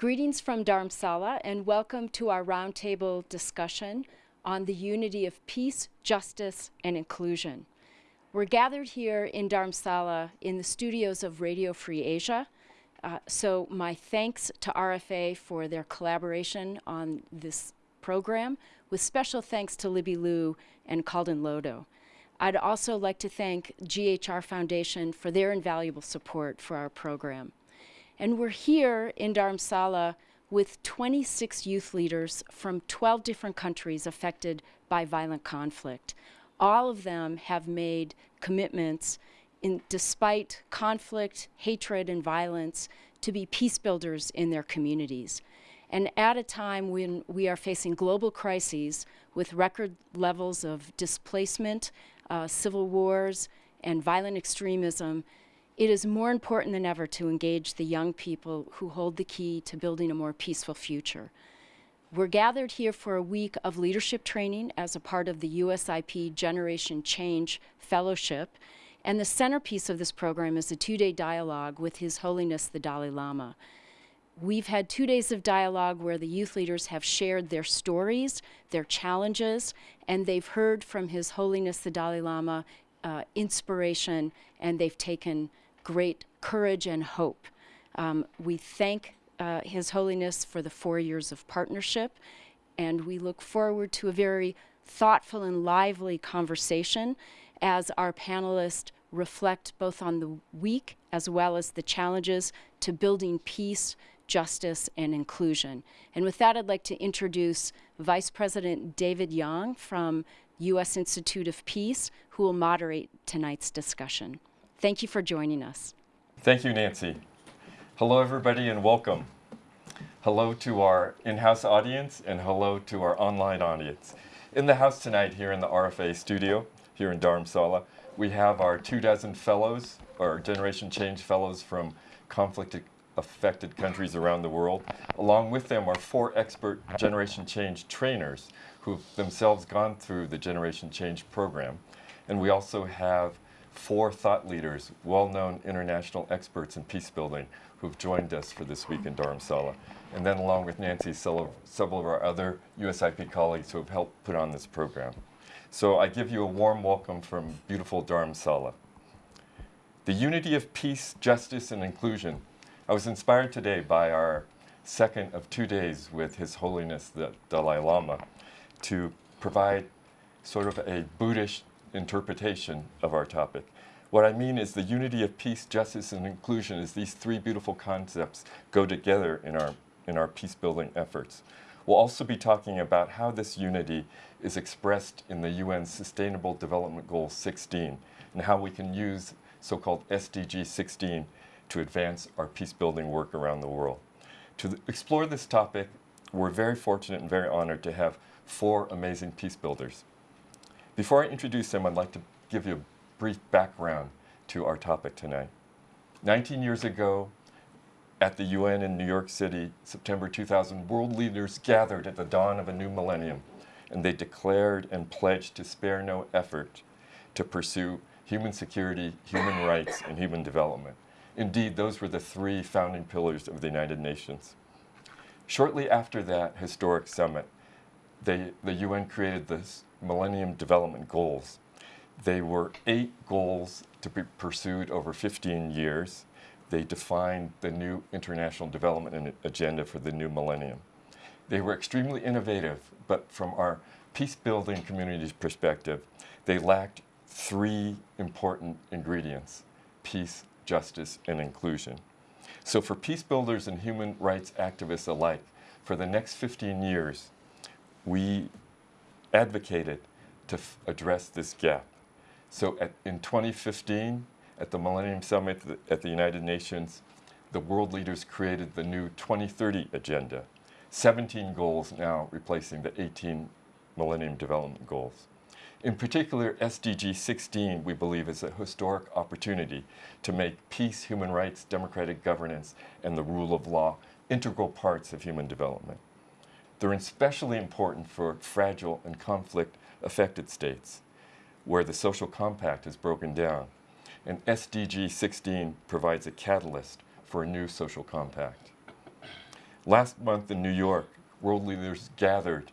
Greetings from Dharamsala and welcome to our roundtable discussion on the unity of peace, justice, and inclusion. We're gathered here in Dharamsala in the studios of Radio Free Asia. Uh, so my thanks to RFA for their collaboration on this program, with special thanks to Libby Liu and Calden Lodo. I'd also like to thank GHR Foundation for their invaluable support for our program. And we're here in Dharamsala with 26 youth leaders from 12 different countries affected by violent conflict. All of them have made commitments in, despite conflict, hatred, and violence to be peace builders in their communities. And at a time when we are facing global crises with record levels of displacement, uh, civil wars, and violent extremism, it is more important than ever to engage the young people who hold the key to building a more peaceful future. We're gathered here for a week of leadership training as a part of the USIP Generation Change Fellowship. And the centerpiece of this program is a two-day dialogue with His Holiness the Dalai Lama. We've had two days of dialogue where the youth leaders have shared their stories, their challenges, and they've heard from His Holiness the Dalai Lama uh, inspiration, and they've taken great courage and hope. Um, we thank uh, His Holiness for the four years of partnership, and we look forward to a very thoughtful and lively conversation as our panelists reflect both on the week as well as the challenges to building peace, justice, and inclusion. And with that, I'd like to introduce Vice President David Young from U.S. Institute of Peace, who will moderate tonight's discussion. Thank you for joining us. Thank you, Nancy. Hello, everybody, and welcome. Hello to our in-house audience, and hello to our online audience. In the house tonight, here in the RFA studio, here in Dharamsala, we have our two dozen fellows, our Generation Change fellows from conflict-affected countries around the world. Along with them are four expert Generation Change trainers who've themselves gone through the Generation Change program. And we also have four thought leaders, well-known international experts in peace building who've joined us for this week in Dharamsala. And then along with Nancy, several of our other USIP colleagues who have helped put on this program. So I give you a warm welcome from beautiful Dharamsala. The unity of peace, justice, and inclusion. I was inspired today by our second of two days with His Holiness the Dalai Lama to provide sort of a Buddhist interpretation of our topic. What I mean is the unity of peace, justice, and inclusion is these three beautiful concepts go together in our, in our peace building efforts. We'll also be talking about how this unity is expressed in the UN Sustainable Development Goal 16 and how we can use so-called SDG 16 to advance our peace building work around the world. To explore this topic, we're very fortunate and very honored to have four amazing peace builders. Before I introduce them, I'd like to give you a brief background to our topic tonight. 19 years ago, at the UN in New York City, September 2000, world leaders gathered at the dawn of a new millennium, and they declared and pledged to spare no effort to pursue human security, human rights, and human development. Indeed, those were the three founding pillars of the United Nations. Shortly after that historic summit, they, the UN created this Millennium Development Goals. They were eight goals to be pursued over 15 years. They defined the new international development agenda for the new millennium. They were extremely innovative, but from our peace building community's perspective, they lacked three important ingredients, peace, justice, and inclusion. So for peace builders and human rights activists alike, for the next 15 years, we advocated to address this gap. So at, in 2015, at the Millennium Summit at the United Nations, the world leaders created the new 2030 Agenda, 17 goals now replacing the 18 Millennium Development Goals. In particular, SDG 16, we believe, is a historic opportunity to make peace, human rights, democratic governance, and the rule of law integral parts of human development. They're especially important for fragile and conflict-affected states, where the social compact is broken down. And SDG 16 provides a catalyst for a new social compact. Last month in New York, world leaders gathered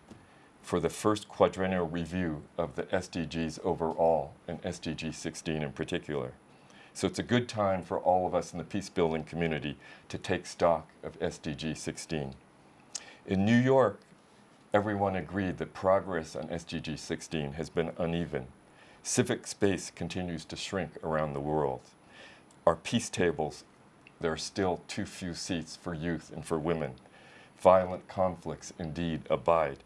for the first quadrennial review of the SDGs overall and SDG 16 in particular. So it's a good time for all of us in the peace building community to take stock of SDG 16. In New York, everyone agreed that progress on SDG 16 has been uneven. Civic space continues to shrink around the world. Our peace tables, there are still too few seats for youth and for women. Violent conflicts indeed abide,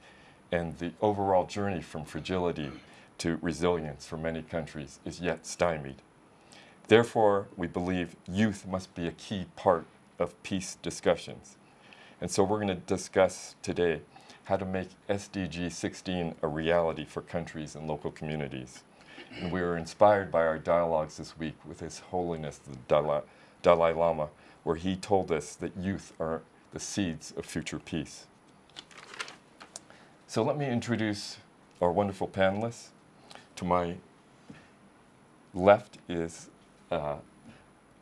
and the overall journey from fragility to resilience for many countries is yet stymied. Therefore, we believe youth must be a key part of peace discussions. And so we're going to discuss today how to make SDG 16 a reality for countries and local communities. And we were inspired by our dialogues this week with His Holiness the Dalai, Dalai Lama, where he told us that youth are the seeds of future peace. So let me introduce our wonderful panelists. To my left is uh,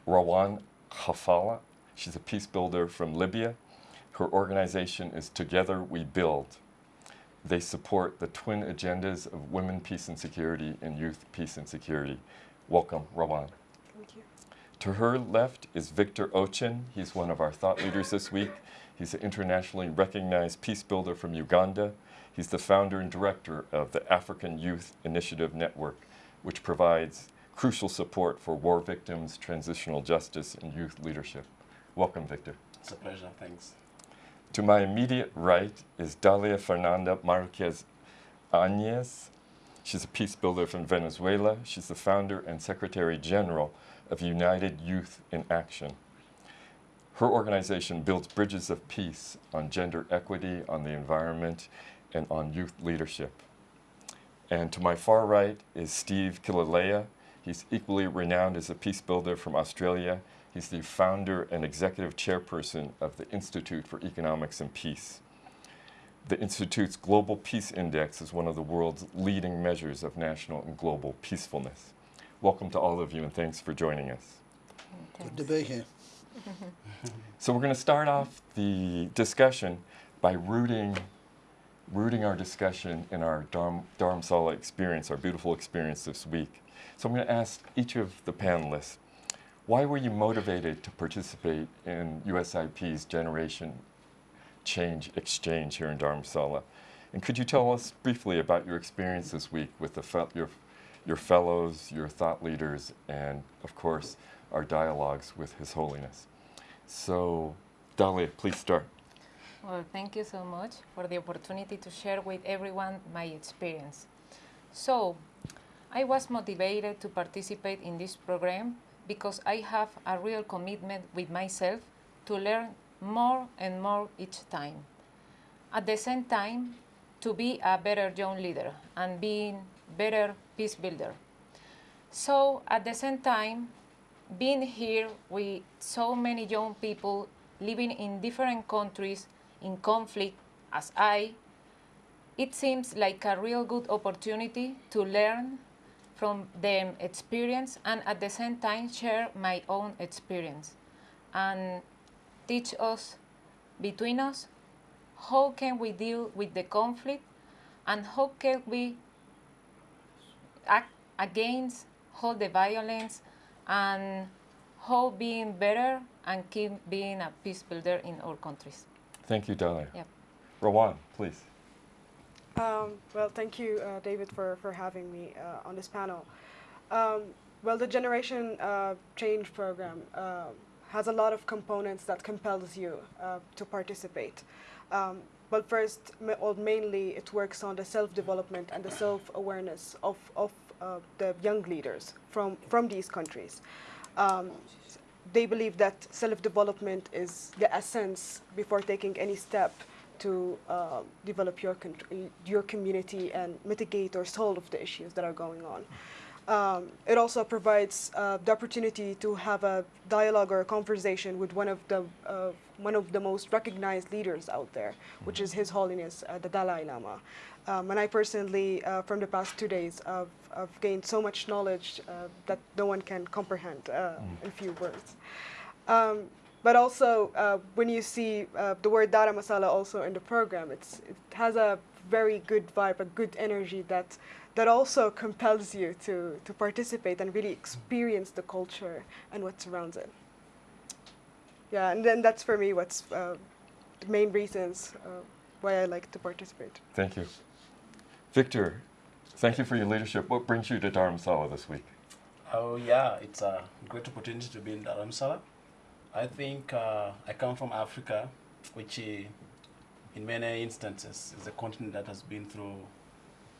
Rawan Khalfallah. She's a peace builder from Libya. Her organization is Together We Build. They support the twin agendas of women, peace and security and youth, peace and security. Welcome, Rawan. Thank you. To her left is Victor Ochen. He's one of our thought leaders this week. He's an internationally recognized peace builder from Uganda. He's the founder and director of the African Youth Initiative Network, which provides crucial support for war victims, transitional justice, and youth leadership. Welcome, Victor. It's a pleasure, thanks. To my immediate right is Dalia Fernanda Marquez Añez. She's a peace builder from Venezuela. She's the founder and secretary general of United Youth in Action. Her organization builds bridges of peace on gender equity, on the environment, and on youth leadership. And to my far right is Steve Killelea. He's equally renowned as a peace builder from Australia. He's the founder and executive chairperson of the Institute for Economics and Peace. The Institute's Global Peace Index is one of the world's leading measures of national and global peacefulness. Welcome to all of you and thanks for joining us. Good to be here. So we're going to start off the discussion by rooting, rooting our discussion in our Dharm, Dharamsala experience, our beautiful experience this week. So I'm going to ask each of the panelists, why were you motivated to participate in USIP's Generation Change Exchange here in Dharamsala? And could you tell us briefly about your experience this week with the your, your fellows, your thought leaders, and of course, our dialogues with His Holiness? So, Dalia, please start. Well, thank you so much for the opportunity to share with everyone my experience. So, I was motivated to participate in this program because I have a real commitment with myself to learn more and more each time. At the same time, to be a better young leader and being better peace builder. So at the same time, being here with so many young people living in different countries in conflict as I, it seems like a real good opportunity to learn from their experience and at the same time share my own experience and teach us between us how can we deal with the conflict and how can we act against all the violence and how being better and keep being a peace builder in our countries. Thank you, Dalia. Yep. Rawan, please. Um, well, thank you, uh, David, for, for having me uh, on this panel. Um, well, the Generation uh, Change program uh, has a lot of components that compels you uh, to participate. Um, but first, or mainly, it works on the self-development and the self-awareness of, of uh, the young leaders from, from these countries. Um, they believe that self-development is the essence before taking any step to uh, develop your, your community and mitigate or solve the issues that are going on. Um, it also provides uh, the opportunity to have a dialogue or a conversation with one of the uh, one of the most recognized leaders out there, which is His Holiness uh, the Dalai Lama. Um, and I personally, uh, from the past two days, I've, I've gained so much knowledge uh, that no one can comprehend uh, in few words. Um, but also uh, when you see uh, the word Dharamsala also in the program, it's, it has a very good vibe, a good energy that that also compels you to, to participate and really experience the culture and what surrounds it. Yeah, and then that's for me what's uh, the main reasons uh, why I like to participate. Thank you. Victor, thank you for your leadership. What brings you to Dharamsala this week? Oh yeah, it's a great opportunity to be in Dharamsala. I think uh, I come from Africa, which in many instances is a continent that has been through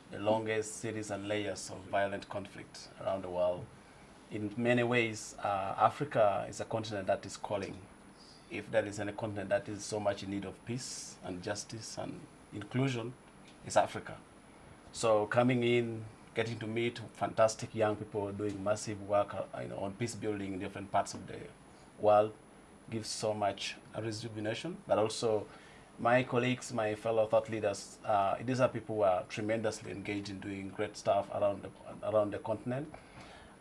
the longest series and layers of violent conflict around the world. In many ways, uh, Africa is a continent that is calling. If there is any continent that is so much in need of peace and justice and inclusion, it's Africa. So coming in, getting to meet fantastic young people doing massive work uh, you know, on peace building in different parts of the world gives so much rejuvenation, but also my colleagues, my fellow thought leaders, uh, these are people who are tremendously engaged in doing great stuff around the, around the continent.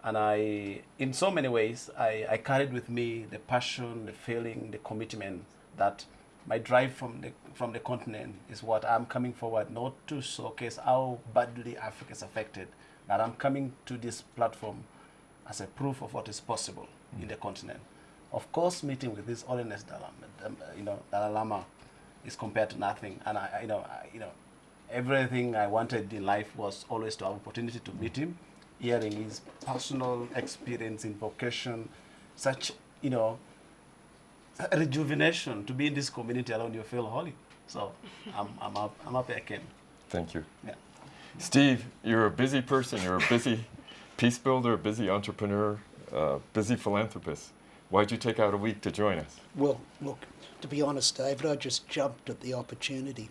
And I, in so many ways, I, I carried with me the passion, the feeling, the commitment that my drive from the, from the continent is what I'm coming forward, not to showcase how badly Africa is affected, but I'm coming to this platform as a proof of what is possible mm. in the continent. Of course, meeting with this Holiness Dalai, you know, Dalai Lama is compared to nothing. And I, you know, I, you know, everything I wanted in life was always to have opportunity to meet him, hearing his personal experience in vocation, such, you know, rejuvenation to be in this community around you feel holy. So I'm, I'm, up, I'm happy I came. Thank you. Yeah. Steve, you're a busy person. You're a busy peace builder, a busy entrepreneur, uh, busy philanthropist. Why'd you take out a week to join us? Well, look, to be honest, David, I just jumped at the opportunity.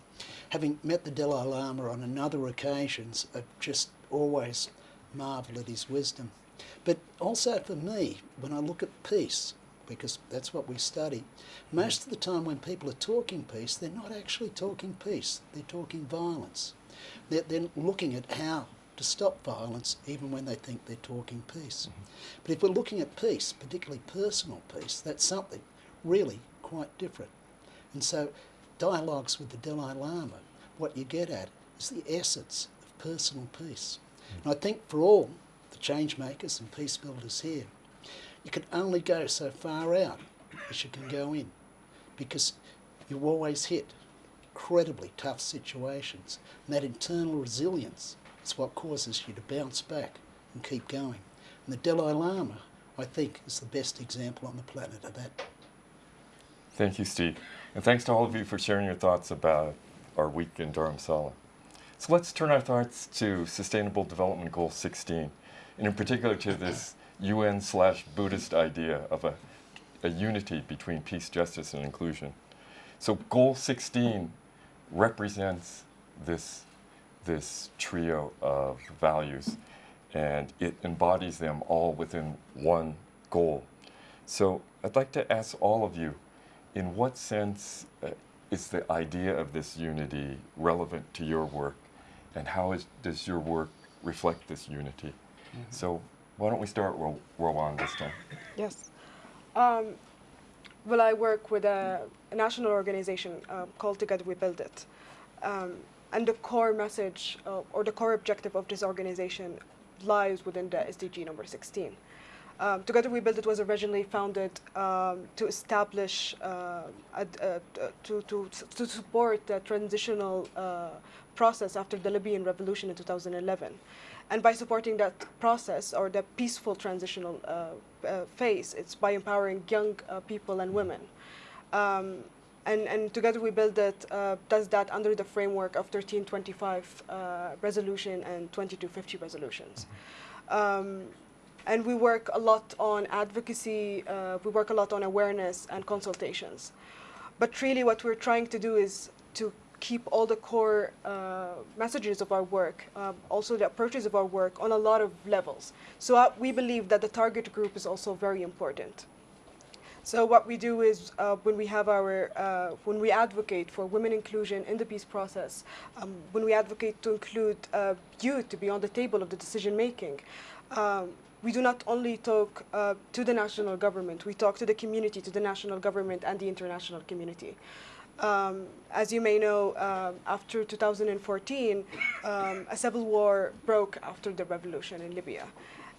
Having met the Dalai Lama on another occasions, I've just always marvel at his wisdom. But also for me, when I look at peace, because that's what we study, most of the time when people are talking peace, they're not actually talking peace, they're talking violence. They're, they're looking at how to stop violence even when they think they're talking peace. Mm-hmm. But if we're looking at peace, particularly personal peace, that's something really quite different. And so dialogues with the Dalai Lama, what you get at is the essence of personal peace. And I think for all the change makers and peace builders here, you can only go so far out as you can go in because you always hit incredibly tough situations. And that internal resilience is what causes you to bounce back and keep going. And the Dalai Lama, I think, is the best example on the planet of that. Thank you, Steve. And thanks to all of you for sharing your thoughts about our week in Dharamsala. So let's turn our thoughts to Sustainable Development Goal 16, and in particular to this UN slash Buddhist idea of a, a unity between peace, justice, and inclusion. So Goal 16 represents this, this trio of values, and it embodies them all within one goal. So I'd like to ask all of you, in what sense uh, is the idea of this unity relevant to your work, and how is, does your work reflect this unity? Mm -hmm. So why don't we start with Rawan this time? Yes. Um, well, I work with a, a national organization uh, called Together We Build It. Um, and the core message uh, or the core objective of this organization lies within the SDG number 16. Um, Together We Build It was originally founded um, to establish, uh, a, a, to, to, to support the transitional uh, process after the Libyan revolution in 2011. And by supporting that process or the peaceful transitional uh, uh phase, it's by empowering young uh, people and women. Um, and, and, Together We Build It uh, does that under the framework of 1325 resolution and 2250 resolutions. Um, and we work a lot on advocacy, uh, we work a lot on awareness and consultations. But really what we're trying to do is to keep all the core uh, messages of our work, um, also the approaches of our work on a lot of levels. So uh, we believe that the target group is also very important. So what we do is uh, when we have our, uh, when we advocate for women inclusion in the peace process, um, when we advocate to include uh, youth to be on the table of the decision making, um, we do not only talk uh, to the national government, we talk to the community, to the national government and the international community. Um, as you may know, um, after 2014, um, a civil war broke after the revolution in Libya.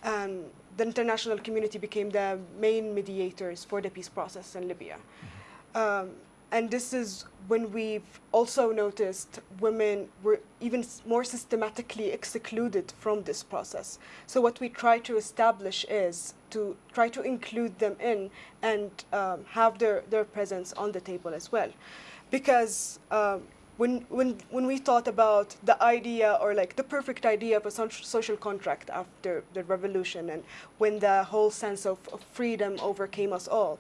And the international community became the main mediators for the peace process in Libya. Um, and this is when we've also noticed women were even more systematically excluded from this process. So what we try to establish is to try to include them in and um, have their, their presence on the table as well. Because um, when, when, when we thought about the idea or like the perfect idea of a soc- social contract after the revolution and when the whole sense of, of freedom overcame us all,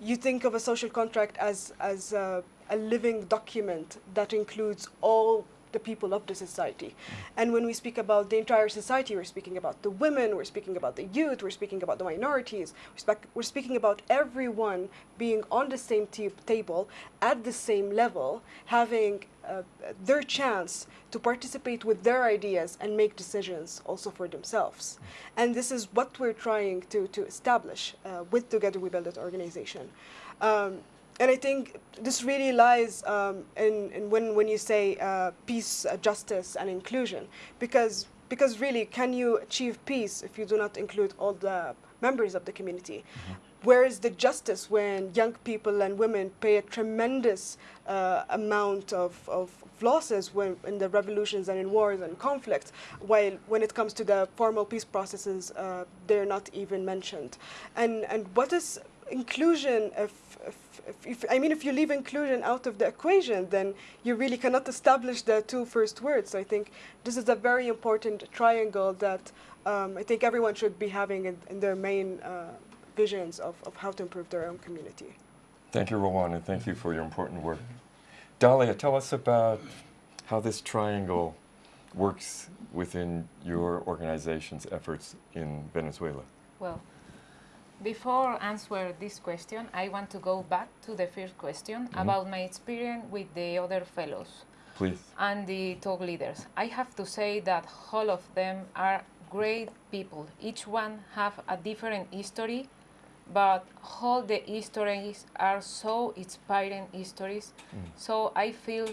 you think of a social contract as, as a, a living document that includes all the people of the society. Mm-hmm. And when we speak about the entire society, we're speaking about the women, we're speaking about the youth, we're speaking about the minorities, we're, we're speaking about everyone being on the same table at the same level, having uh, their chance to participate with their ideas and make decisions also for themselves. And this is what we're trying to, to establish uh, with Together We Build It organization. Um, and I think this really lies um, in, in when, when you say uh, peace, uh, justice, and inclusion, because because really, can you achieve peace if you do not include all the members of the community? Where is the justice when young people and women pay a tremendous uh, amount of, of losses when, in the revolutions and in wars and conflicts, while when it comes to the formal peace processes, uh, they're not even mentioned. And, and what is inclusion if, if, if, I mean, if you leave inclusion out of the equation, then you really cannot establish the two first words. So I think this is a very important triangle that um, I think everyone should be having in, in their main uh, visions of, of how to improve their own community. Thank you, Rawan, and thank you for your important work. Dalia, tell us about how this triangle works within your organization's efforts in Venezuela. Well, before answer this question, I want to go back to the first question mm-hmm. about my experience with the other fellows Please. and the talk leaders. I have to say that all of them are great people. Each one have a different history, but all the histories are so inspiring histories. So I feel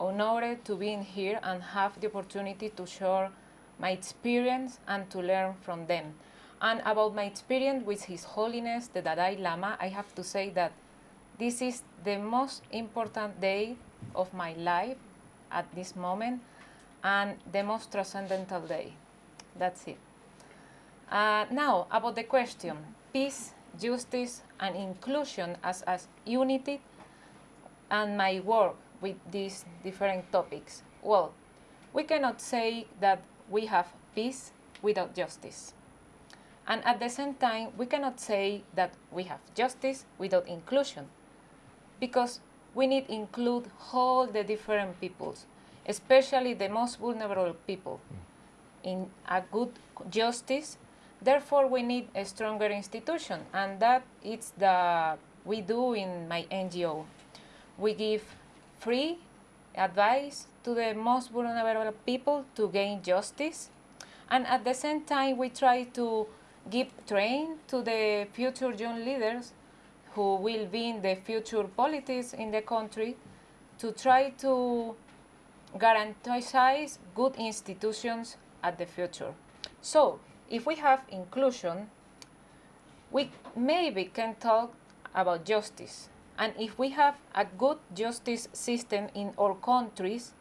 honored to be in here and have the opportunity to share my experience and to learn from them. And about my experience with His Holiness the Dalai Lama, I have to say that this is the most important day of my life at this moment and the most transcendental day. That's it. Uh, now, about the question peace, justice, and inclusion as, as unity and my work with these different topics. Well, we cannot say that we have peace without justice. And at the same time, we cannot say that we have justice without inclusion because we need include all the different peoples, especially the most vulnerable people, mm. in a good justice. Therefore, we need a stronger institution, and that is the we do in my NGO. We give free advice to the most vulnerable people to gain justice, and at the same time, we try to give train to the future young leaders who will be in the future politics in the country to try to guarantee good institutions at the future. So, if we have inclusion, we maybe can talk about justice. And if we have a good justice system in all countries,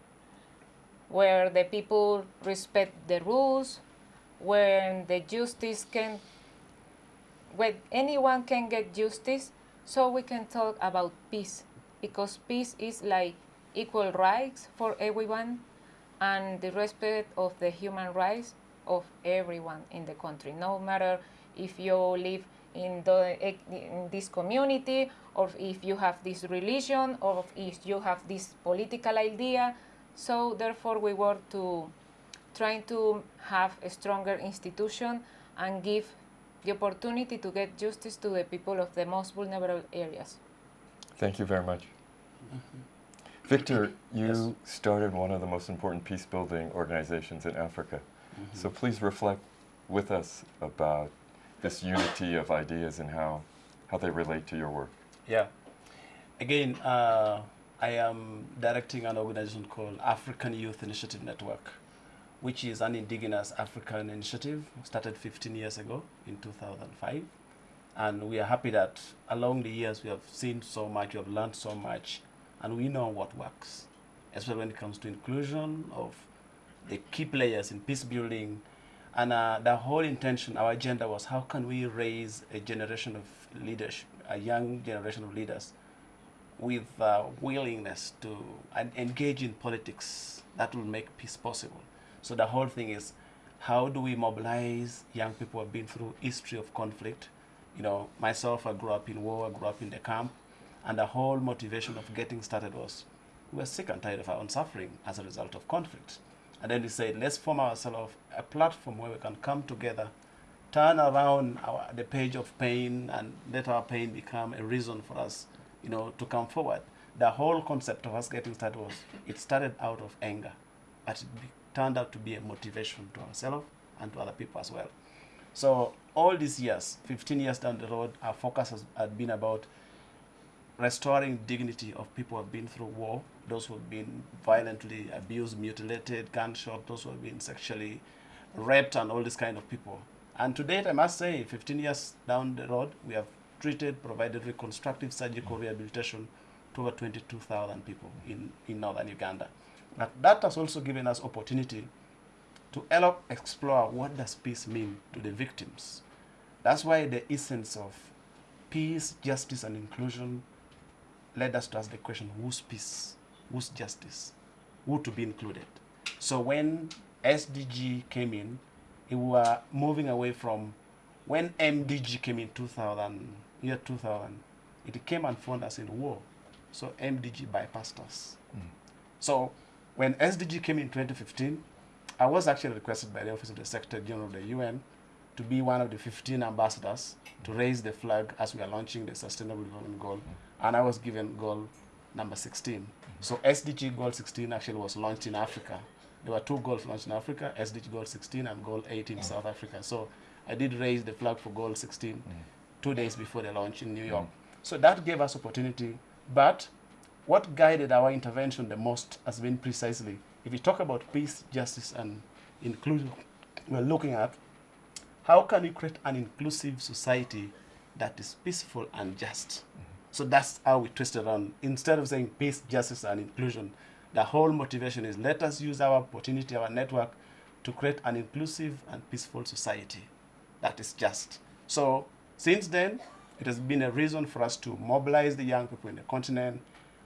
where the people respect the rules, where the justice can, where anyone can get justice, so we can talk about peace, because peace is like equal rights for everyone and the respect of the human rights of everyone in the country, no matter if you live in, the, in this community or if you have this religion or if you have this political idea. So therefore we work to trying to have a stronger institution and give the opportunity to get justice to the people of the most vulnerable areas. Thank you very much. Mm-hmm. Victor, you started one of the most important peace building organizations in Africa. So please reflect with us about this unity of ideas and how, how they relate to your work. Yeah. Again, uh, I am directing an organization called African Youth Initiative Network, which is an indigenous African initiative started 15 years ago in 2005. And we are happy that along the years we have seen so much, we have learned so much, and we know what works, especially when it comes to inclusion of the key players in peace building. And uh, the whole intention, our agenda was how can we raise a generation of leadership, a young generation of leaders with uh, willingness to engage in politics that will make peace possible. So the whole thing is how do we mobilize young people who have been through history of conflict? You know, myself, I grew up in war, I grew up in the camp, and the whole motivation of getting started was we were sick and tired of our own suffering as a result of conflict. And then we said, let's form ourselves a platform where we can come together, turn around our, the page of pain, and let our pain become a reason for us, you know, to come forward. The whole concept of us getting started was, it started out of anger, but it turned out to be a motivation to ourselves and to other people as well. So all these years, 15 years down the road, our focus has, has been about restoring dignity of people who have been through war, those who have been violently abused, mutilated, gunshot, those who have been sexually raped, and all these kind of people. And to date, I must say, 15 years down the road, we have treated, provided reconstructive surgical rehabilitation to over 22,000 people in, in northern Uganda. But that has also given us opportunity to help explore what does peace mean to the victims. That's why the essence of peace, justice, and inclusion led us to ask the question, whose peace, whose justice, who to be included? So when SDG came in, we were moving away from, when MDG came in 2000, year 2000, it came and found us in war. So MDG bypassed us. Mm. So when SDG came in 2015, I was actually requested by the Office of the Secretary General of the UN to be one of the 15 ambassadors to raise the flag as we are launching the Sustainable Development Goal. And I was given goal number 16. So SDG Goal 16 actually was launched in Africa. There were two goals launched in Africa, SDG Goal 16 and Goal 18 in South Africa. So I did raise the flag for Goal 16 two days before the launch in New York. So that gave us opportunity. But what guided our intervention the most has been precisely, if we talk about peace, justice, and inclusion, we're looking at how can we create an inclusive society that is peaceful and just? Mm -hmm. So that's how we twist it around. Instead of saying peace, justice, and inclusion, the whole motivation is let us use our opportunity, our network, to create an inclusive and peaceful society that is just. So since then, it has been a reason for us to mobilize the young people in the continent.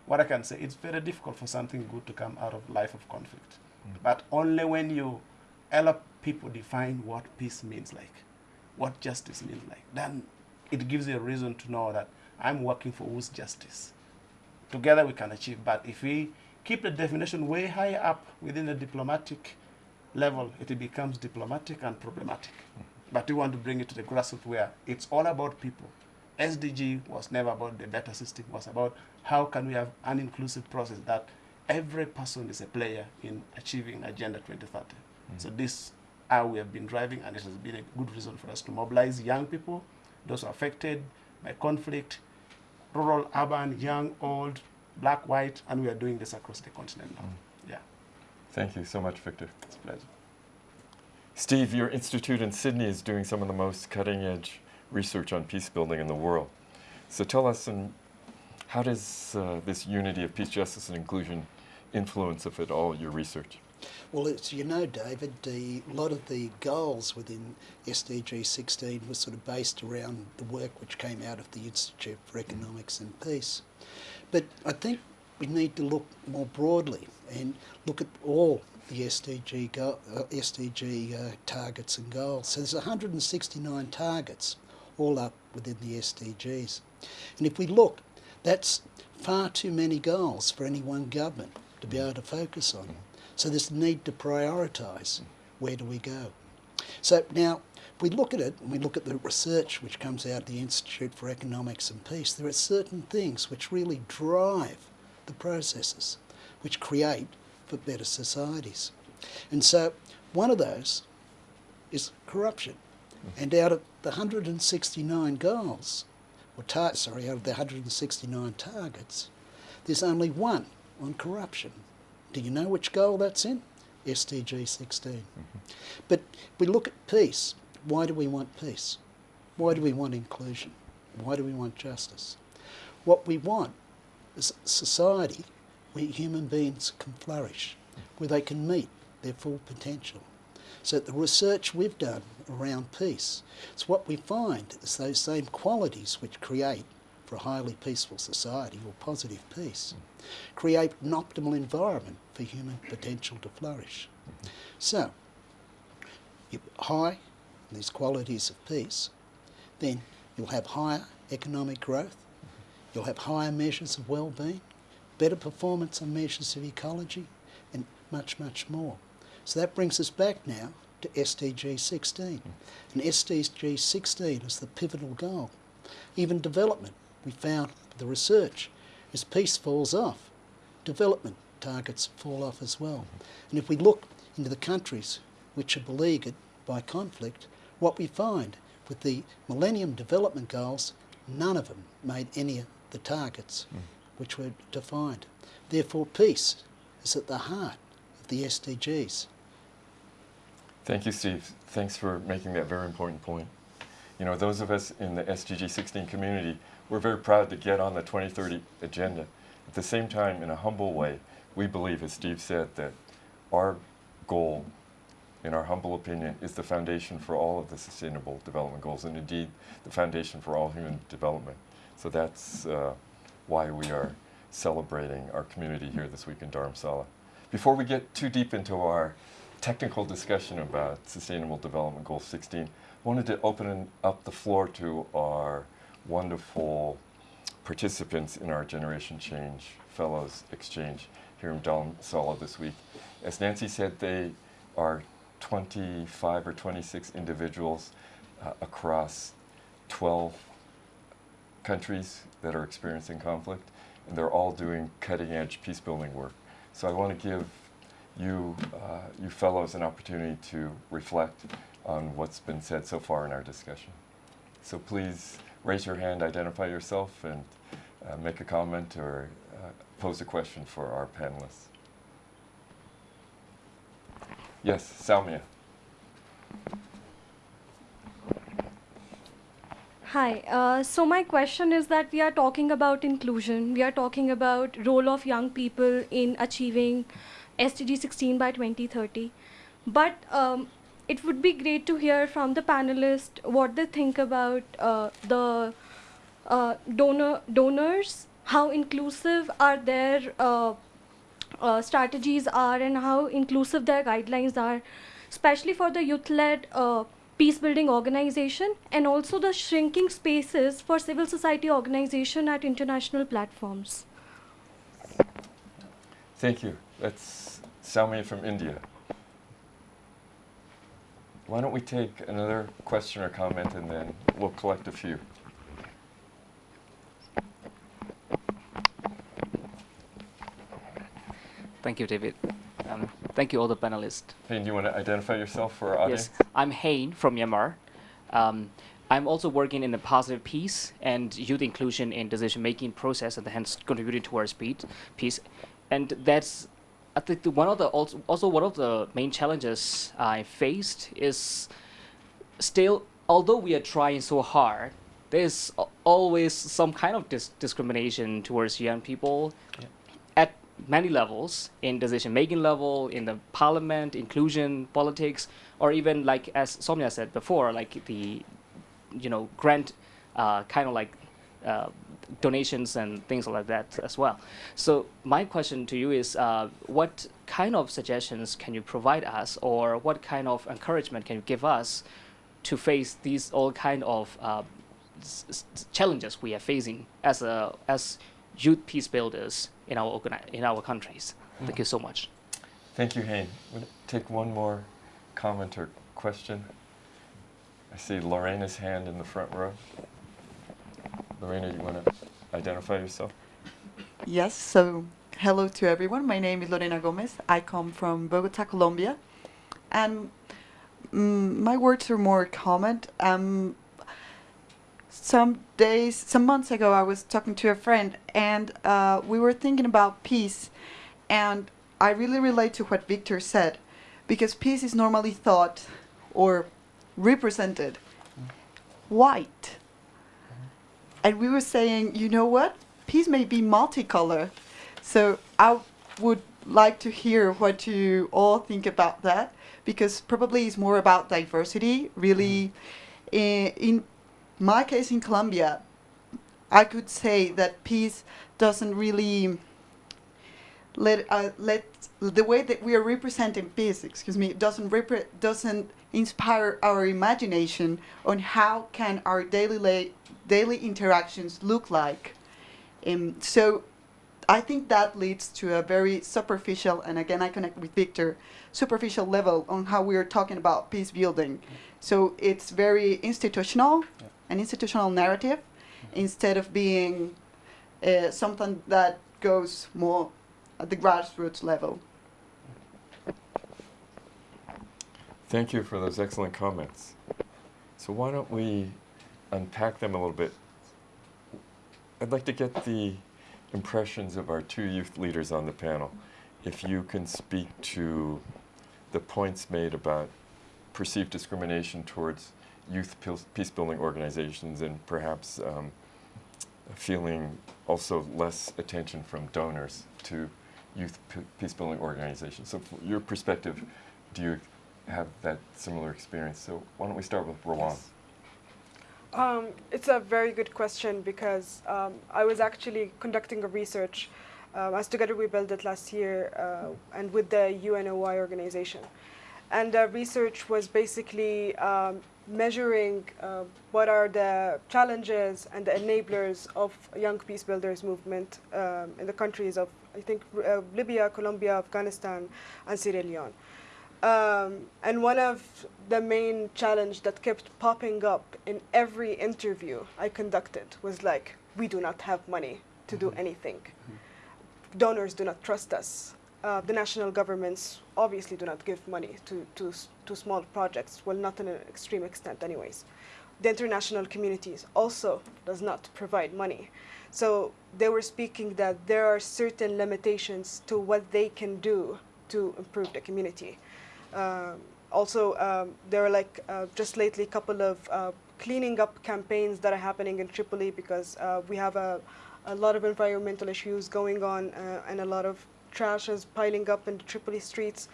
What I can say, it's very difficult for something good to come out of life of conflict. Mm -hmm. But only when you help people define what peace means like, what justice means like, then it gives you a reason to know that I'm working for whose justice. Together we can achieve, but if we keep the definition way higher up within the diplomatic level, it becomes diplomatic and problematic. Mm -hmm. But we want to bring it to the grassroots where it's all about people. SDG was never about the better system, it was about how can we have an inclusive process that every person is a player in achieving Agenda 2030. Mm. So this how we have been driving, and it has been a good reason for us to mobilize young people, those affected by conflict, rural, urban, young, old, black, white, and we are doing this across the continent now. Mm. Yeah. Thank you so much, Victor. It's a pleasure. Steve, your institute in Sydney is doing some of the most cutting-edge research on peace building in the world. So tell us, um, how does uh, this unity of peace, justice, and inclusion influence, if at all, your research? Well, as you know, David, the, a lot of the goals within SDG 16 was sort of based around the work which came out of the Institute for Economics and Peace. But I think we need to look more broadly and look at all the SDG, go, uh, SDG uh, targets and goals. So there's 169 targets all up within the SDGs. And if we look, that's far too many goals for any one government to be able to focus on. So this need to prioritise where do we go. So now, if we look at it, and we look at the research which comes out of the Institute for Economics and Peace, there are certain things which really drive the processes, which create for better societies. And so one of those is corruption. Mm-hmm. And out of the 169 goals, or tar- sorry, out of the 169 targets, there's only one on corruption. Do you know which goal that's in? SDG 16. Mm-hmm. But we look at peace. Why do we want peace? Why do we want inclusion? Why do we want justice? What we want is a society where human beings can flourish, where they can meet their full potential. So the research we've done around peace, it's what we find is those same qualities which create for a highly peaceful society or positive peace, mm. create an optimal environment for human potential to flourish. So, you high these qualities of peace, then you'll have higher economic growth, you'll have higher measures of well-being, better performance on measures of ecology, and much, much more. So that brings us back now to SDG 16. And SDG 16 is the pivotal goal. Even development, we found the research, as peace falls off, development targets fall off as well. And if we look into the countries which are beleaguered by conflict, what we find with the Millennium Development Goals, none of them made any of the targets hmm. which were defined. Therefore, peace is at the heart of the SDGs. Thank you, Steve. Thanks for making that very important point. You know, those of us in the SDG 16 community, we're very proud to get on the 2030 agenda. At the same time, in a humble way, we believe, as Steve said, that our goal, in our humble opinion, is the foundation for all of the Sustainable Development Goals and indeed the foundation for all human development. So that's uh, why we are celebrating our community here this week in Dharamsala. Before we get too deep into our technical discussion about Sustainable Development Goal 16, I wanted to open up the floor to our wonderful participants in our Generation Change Fellows Exchange here in Dharamsala this week. As Nancy said, they are 25 or 26 individuals uh, across 12 countries that are experiencing conflict, and they're all doing cutting edge peace building work. So I want to give you, uh, you fellows an opportunity to reflect on what's been said so far in our discussion. So please raise your hand, identify yourself, and uh, make a comment or pose a question for our panelists. Yes, Salmia. Hi. Uh, so my question is that we are talking about inclusion. We are talking about role of young people in achieving SDG 16 by 2030. But um, it would be great to hear from the panelists what they think about uh, the uh, donor donors, how inclusive are their uh, uh, strategies are, and how inclusive their guidelines are, especially for the youth-led uh, peace building organization and also the shrinking spaces for civil society organization at international platforms. Thank you. That's Salmi from India. Why don't we take another question or comment and then we'll collect a few. Thank you, David. Um, thank you, all the panelists. Hey, do you want to identify yourself for our audience? Yes, I'm Hain from Myanmar. Um, I'm also working in the positive peace and youth inclusion in decision-making process, and hence contributing towards peace. Peace, and that's I think the, one of the also, also one of the main challenges I faced is still, although we are trying so hard, there's always some kind of dis- discrimination towards young people Yeah. Many levels in decision making level in the parliament inclusion politics or even like as somya said before like the you know grant uh, kind of like uh, donations and things like that as well. So my question to you is uh, what kind of suggestions can you provide us or what kind of encouragement can you give us to face these all kind of uh, challenges we are facing as a as youth peace builders in our in our countries. Thank you so much. Thank you, Hain. We'll take one more comment or question. I see Lorena's hand in the front row. Lorena, you want to identify yourself? Yes, so hello to everyone. My name is Lorena Gomez. I come from Bogota, Colombia. And mm, my words are more comment. Um, some days, some months ago, I was talking to a friend, and uh, we were thinking about peace, and I really relate to what Victor said, because peace is normally thought or represented white. And we were saying, you know what? Peace may be multicolor. So I would like to hear what you all think about that, because probably it's more about diversity. Really, in, in my case in Colombia, I could say that peace doesn't really let uh, let the way that we are representing peace, excuse me, doesn't doesn't inspire our imagination on how can our daily daily interactions look like. Um, so I think that leads to a very superficial, and again I connect with Victor, superficial level on how we are talking about peace building. So it's very institutional, an institutional narrative, instead of being uh, something that goes more at the grassroots level. Thank you for those excellent comments. So why don't we unpack them a little bit? I'd like to get the impressions of our two youth leaders on the panel. If you can speak to the points made about perceived discrimination towards youth peace building organizations and perhaps um, feeling also less attention from donors to youth peace building organizations. So from your perspective, do you have that similar experience? So why don't we start with Rawan? Yes. Um, it's a very good question because um, I was actually conducting a research um, as Together We Build It last year uh, and with the UNOY organization. And the research was basically um, measuring uh, what are the challenges and the enablers of young peace builders movement um, in the countries of, I think, uh, Libya, Colombia, Afghanistan, and Sierra Leone. Um, and one of the main challenge that kept popping up in every interview I conducted was like, we do not have money to do mm-hmm. anything. Donors do not trust us. Uh, the national governments obviously do not give money to, to, to small projects, well, not in an extreme extent anyways. The international communities also does not provide money. So they were speaking that there are certain limitations to what they can do to improve the community. Um, also, um, there are like uh, just lately a couple of uh, cleaning up campaigns that are happening in Tripoli because uh, we have a, a lot of environmental issues going on uh, and a lot of trash is piling up in the Tripoli streets.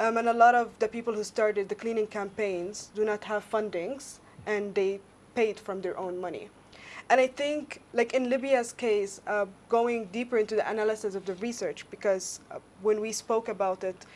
Um, and a lot of the people who started the cleaning campaigns do not have fundings and they paid from their own money. And I think, like in Libya's case, uh, going deeper into the analysis of the research, because uh, when we spoke about it,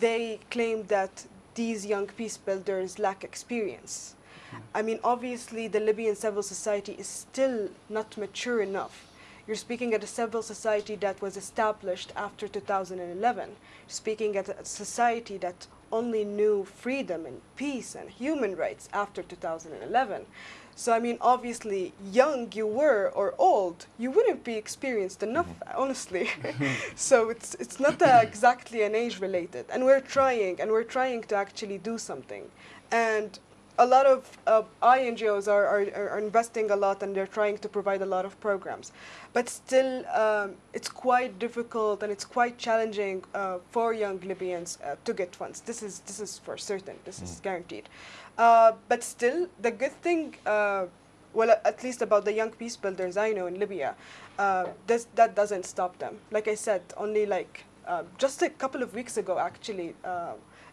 they claimed that these young peace builders lack experience. Mm. I mean, obviously, the Libyan civil society is still not mature enough. You're speaking at a civil society that was established after 2011. You're speaking at a society that only knew freedom and peace and human rights after 2011. So I mean, obviously, young you were or old, you wouldn't be experienced enough, mm-hmm. honestly. so it's it's not uh, exactly an age related, and we're trying, and we're trying to actually do something, and a lot of uh, INGOs are, are, are, investing a lot and they're trying to provide a lot of programs. But still, um, it's quite difficult and it's quite challenging uh, for young Libyans uh, to get funds. This is, this is for certain, this mm. is guaranteed. Uh, but still, the good thing, uh, well, at least about the young peace builders I know in Libya, uh, this, that doesn't stop them. Like I said, only like just a couple of weeks ago, actually,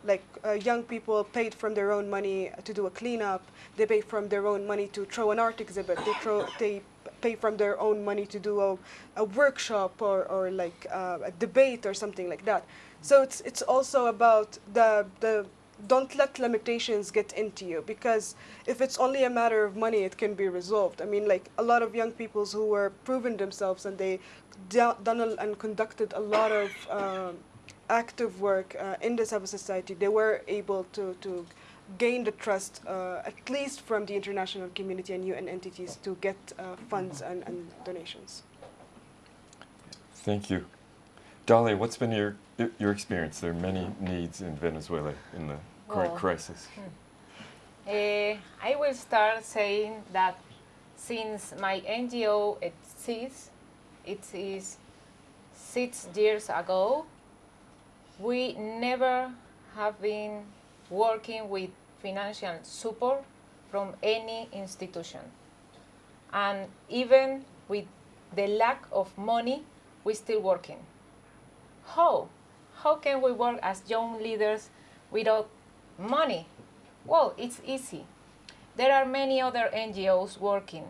like uh, young people paid from their own money to do a cleanup. They pay from their own money to throw an art exhibit. They throw they pay from their own money to do a, a workshop or, or like uh, a debate or something like that. So it's it's also about the the don't let limitations get into you because if it's only a matter of money, it can be resolved. I mean, like a lot of young people who were proven themselves and they done and conducted a lot of um, active work uh, in the civil society, they were able to, to gain the trust, uh, at least from the international community and UN entities, to get uh, funds and, and, donations. Thank you. Dalia, what's been your, your experience? There are many needs in Venezuela in the current crisis. Hmm. Uh, I will start saying that since my NGO exists, it is six years ago, we never have been working with financial support from any institution. And even with the lack of money, we're still working. How? How can we work as young leaders without money? Well, it's easy. There are many other NGOs working,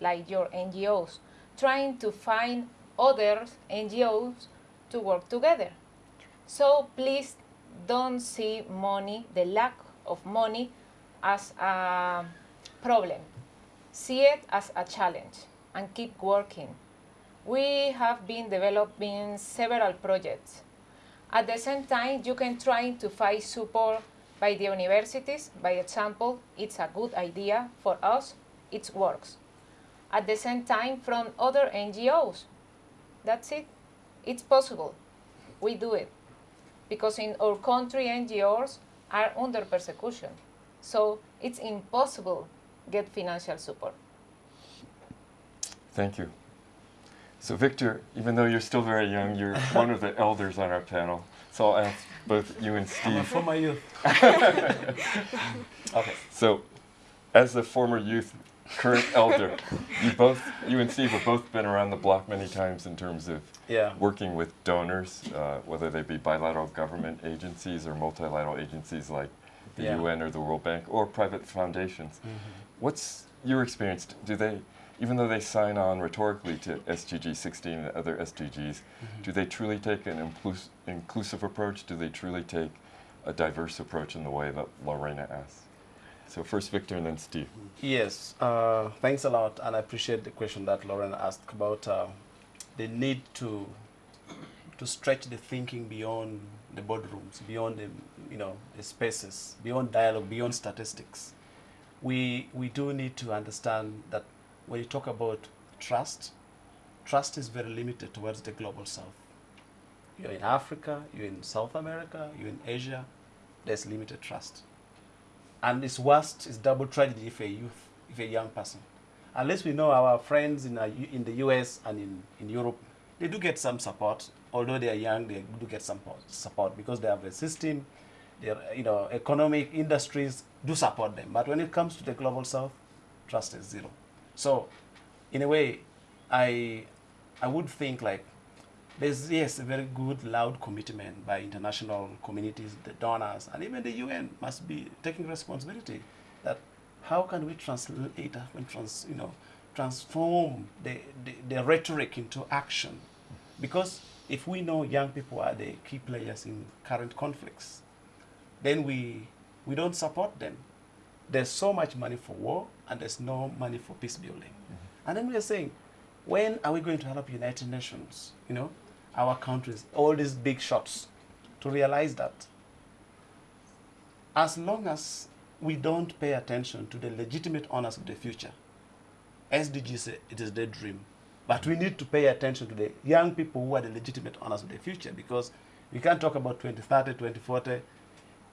like your NGOs, trying to find other NGOs to work together. So please don't see money, the lack of money, as a problem. See it as a challenge and keep working. We have been developing several projects. At the same time, you can try to find support by the universities. By example, it's a good idea for us, it works. At the same time, from other NGOs. That's it. It's possible. We do it. Because in our country, NGOs are under persecution. So it's impossible get financial support. Thank you. So Victor, even though you're still very young, you're one of the elders on our panel. So I'll ask both you and Steve. I'm a Steve. former youth. okay. So, as a former youth, current elder, you both, you and Steve have both been around the block many times in terms of Yeah. working with donors, uh, whether they be bilateral government agencies or multilateral agencies like the Yeah. UN or the World Bank or private foundations. What's your experience? Do they, even though they sign on rhetorically to SDG 16 and other SDGs, do they truly take an inclus- inclusive approach? Do they truly take a diverse approach in the way that Lorena asked? So first Victor and then Steve. Yes, uh, thanks a lot, and I appreciate the question that Lauren asked about uh, the need to to stretch the thinking beyond the boardrooms, beyond the you know the spaces, beyond dialogue, beyond statistics. We we do need to understand that when you talk about trust, trust is very limited towards the global south. You're in Africa, you're in South America, you're in Asia, there's limited trust. And it's worst, it's double tragedy if a youth, if a young person. Unless we know our friends in, uh, in the US and in, in Europe, they do get some support. Although they are young, they do get some support because they have a system, their you know, economic industries do support them. But when it comes to the global south, trust is zero. So, in a way, I, I would think like there's yes a very good loud commitment by international communities the donors and even the un must be taking responsibility that how can we translate and trans, you know transform the, the, the rhetoric into action? Because if we know young people are the key players in current conflicts then we we don't support them. There's so much money for war and there's no money for peace building. Mm-hmm. And then we are saying when are we going to help united nations you know our countries all these big shots to realize that as long as we don't pay attention to the legitimate honors of the future sdg say it is their dream. But we need to pay attention to the young people who are the legitimate owners of the future because we can't talk about 2030 2040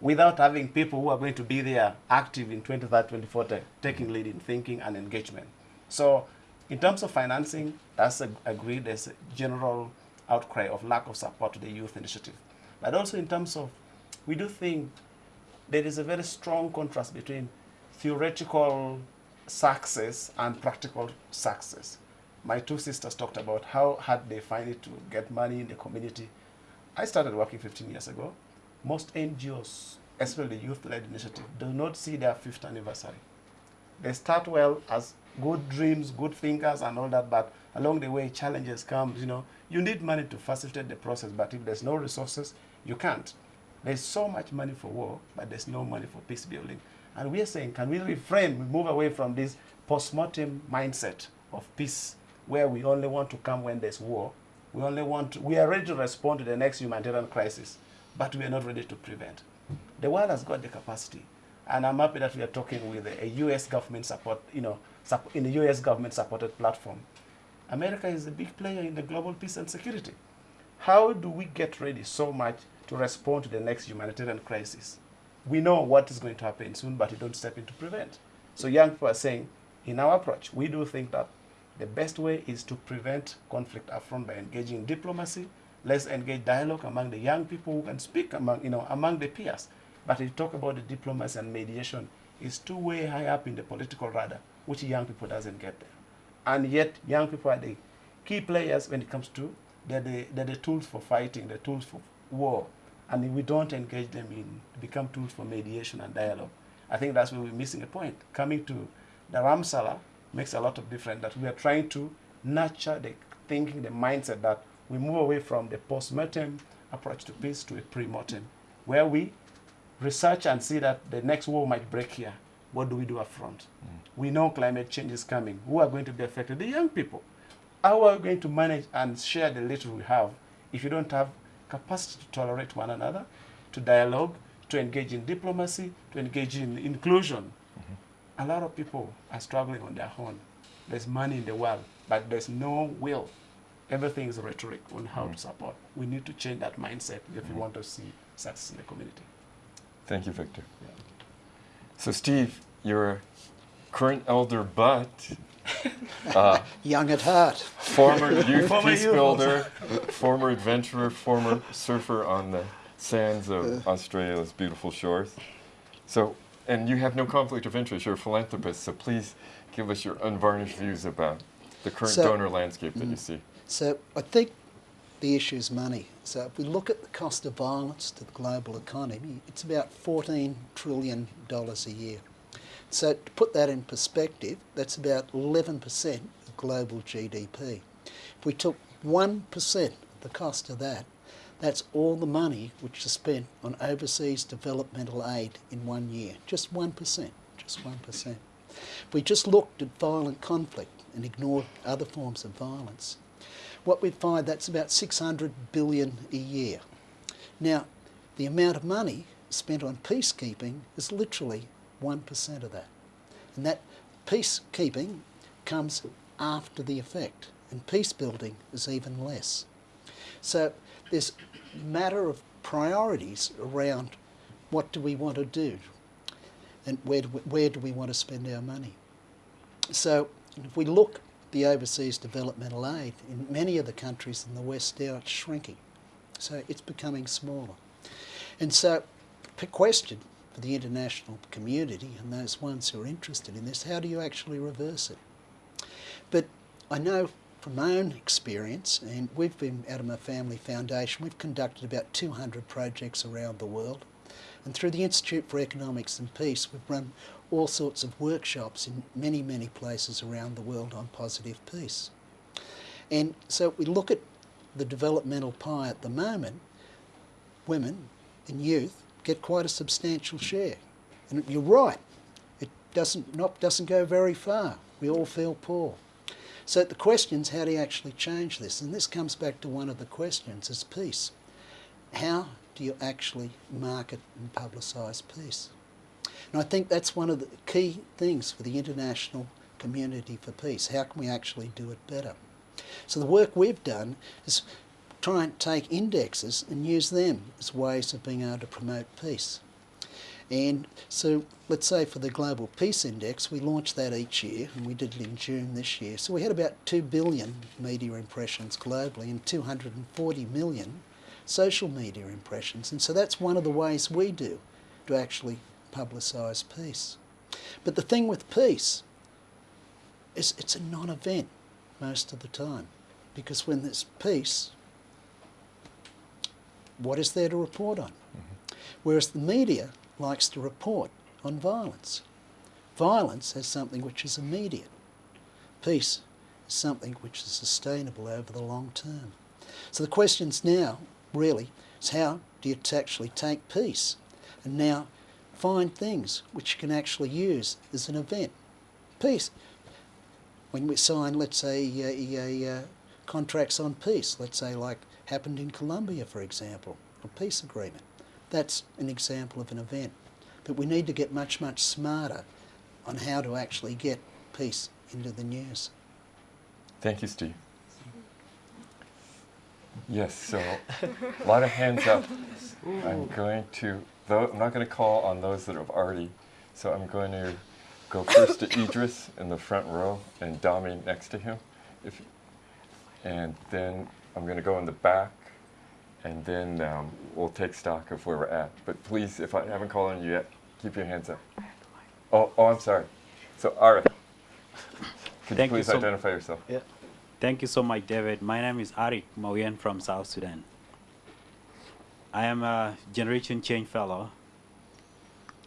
without having people who are going to be there active in 2030 2040 taking lead in thinking and engagement. So in terms of financing that's agreed as a general outcry of lack of support to the youth initiative but also in terms of we do think there is a very strong contrast between theoretical success and practical success. My two sisters talked about how hard they find it to get money in the community. I started working 15 years ago. Most NGOs, especially the youth-led initiative, do not see their fifth anniversary. They start well as good dreams, good thinkers, and all that, but along the way, challenges come. You know, you need money to facilitate the process, but if there's no resources, you can't. There's so much money for war, but there's no money for peace building. And we are saying, can we reframe, move away from this post-mortem mindset of peace, where we only want to come when there's war. We only want we are ready to respond to the next humanitarian crisis, but we are not ready to prevent. The world has got the capacity, and I'm happy that we are talking with a, U.S. government support, you know, in the U.S. government-supported platform. America is a big player in the global peace and security. How do we get ready so much to respond to the next humanitarian crisis? We know what is going to happen soon, but we don't step in to prevent. So young people are saying, in our approach, we do think that the best way is to prevent conflict upfront by engaging in diplomacy. Let's engage dialogue among the young people who can speak among, you know, among the peers. But if you talk about the diplomacy and mediation, it's too way high up in the political radar, which young people doesn't get there. And yet, young people are the key players when it comes to, they're the, they're the tools for fighting, the tools for war. And we don't engage them in, become tools for mediation and dialogue, I think that's where we're missing a point. Coming to Dharamsala makes a lot of difference that we are trying to nurture the thinking, the mindset that we move away from the post-mortem approach to peace to a pre-mortem, where we research and see that the next war might break here. What do we do up front? Mm. We know climate change is coming. Who are going to be affected? The young people. How are we going to manage and share the little we have if you don't have capacity to tolerate one another, to dialogue, to engage in diplomacy, to engage in inclusion? Mm -hmm. A lot of people are struggling on their own. There's money in the world, but there's no will. Everything is rhetoric on how mm to support. We need to change that mindset if mm we mm-hmm. want to see success in the community. Thank you, Victor. Yeah. So, Steve, you're a current elder, but uh, young at heart, former youth former peace youth builder, former adventurer, former surfer on the sands of uh, Australia's beautiful shores. So, and you have no conflict of interest. You're a philanthropist, so please give us your unvarnished views about the current so, donor landscape that mm, you see. So, I think the issue is money. So uh, if we look at the cost of violence to the global economy, it's about $14 trillion a year. So to put that in perspective, that's about 11% of global GDP. If we took 1% of the cost of that, that's all the money which is spent on overseas developmental aid in one year. Just 1%, just 1%. If we just looked at violent conflict and ignored other forms of violence, what we'd find that's about 600 billion a year. Now, the amount of money spent on peacekeeping is literally 1% of that. And that peacekeeping comes after the effect, and peace building is even less. So this matter of priorities around what do we want to do and where do we, where do we want to spend our money. So if we look the overseas developmental aid in many of the countries in the West now it's shrinking. So it's becoming smaller. And so the question for the international community and those ones who are interested in this, how do you actually reverse it? But I know from my own experience, and we've been out of my family foundation, we've conducted about 200 projects around the world. And through the Institute for Economics and Peace, we've run all sorts of workshops in many, many places around the world on positive peace. And so we look at the developmental pie at the moment, women and youth get quite a substantial share. And you're right, it doesn't, not, doesn't go very far. We all feel poor. So the question is how do you actually change this? And this comes back to one of the questions, is peace. How do you actually market and publicise peace? And I think that's one of the key things for the international community for peace. How can we actually do it better? So the work we've done is try and take indexes and use them as ways of being able to promote peace. And so let's say for the Global Peace Index, we launch that each year, and we did it in June this year. So we had about 2 billion media impressions globally and 240 million social media impressions. And so that's one of the ways we do to actually publicise peace. But the thing with peace is it's a non-event most of the time because when there's peace, what is there to report on? Mm -hmm. Whereas the media likes to report on violence. Violence has something which is immediate. Peace is something which is sustainable over the long term. So the questions now really is how do you actually take peace and now find things which you can actually use as an event. Peace. When we sign, let's say, uh, uh, contracts on peace, let's say like happened in Colombia, for example, a peace agreement. That's an example of an event. But we need to get much, much smarter on how to actually get peace into the news. Thank you, Steve. Yes, so a lot of hands up. I'm going to though I'm not going to call on those that have already, so I'm going to go first to Idris in the front row and Dami next to him. If, and then I'm going to go in the back, and then um, we'll take stock of where we're at. But please, if I haven't called on you yet, keep your hands up. Oh, oh, I'm sorry. So, Arif, could Thank you you please so- identify yourself? Yeah. Thank you so much, David. My name is Arik Mawian from South Sudan. I am a Generation Change Fellow.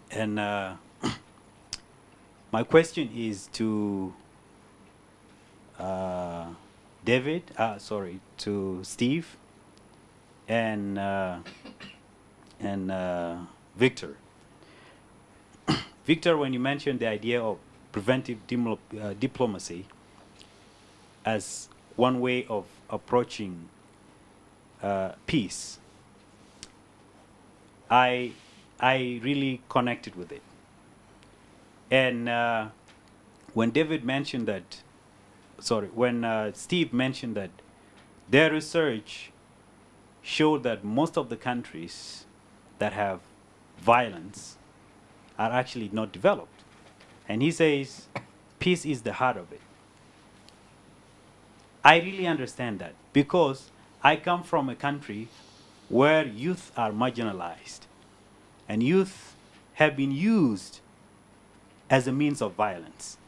And uh, my question is to uh, David, uh, sorry, to Steve and, uh, and uh, Victor. Victor, when you mentioned the idea of preventive uh, diplomacy, as one way of approaching peace, I I really connected with it. And uh, when David mentioned that, sorry, when uh, Steve mentioned that their research showed that most of the countries that have violence are actually not developed. And he says peace is the heart of it. I really understand that because I come from a country where youth are marginalized and youth have been used as a means of violence.